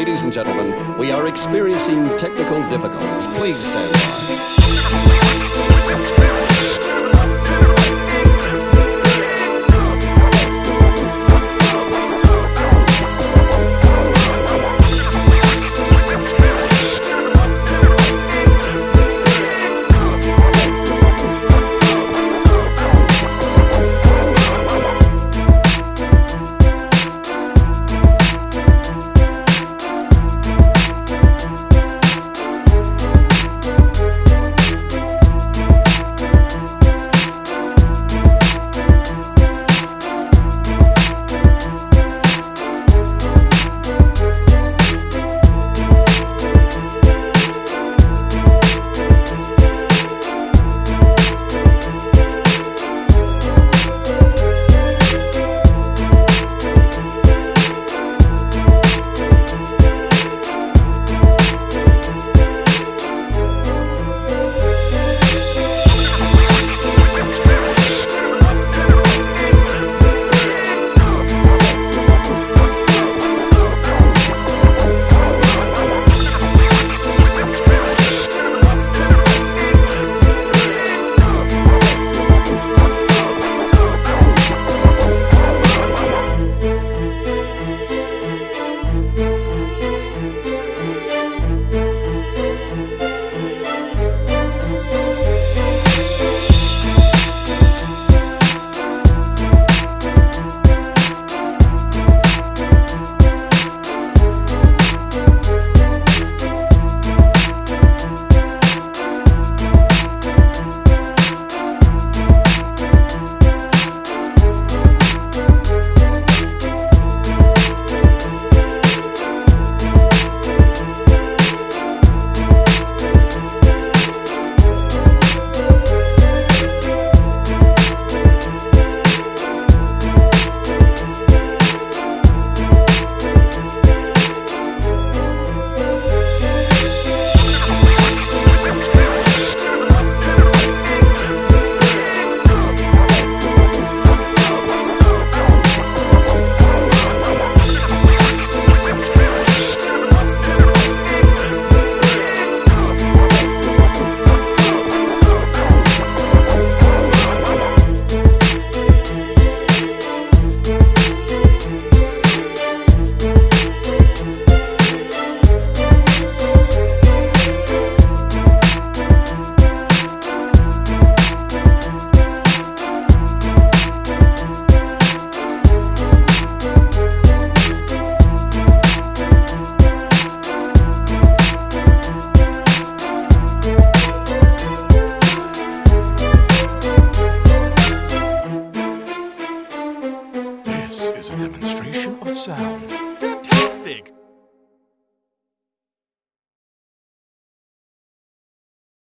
Ladies and gentlemen, we are experiencing technical difficulties. Please stand by. Fantastic!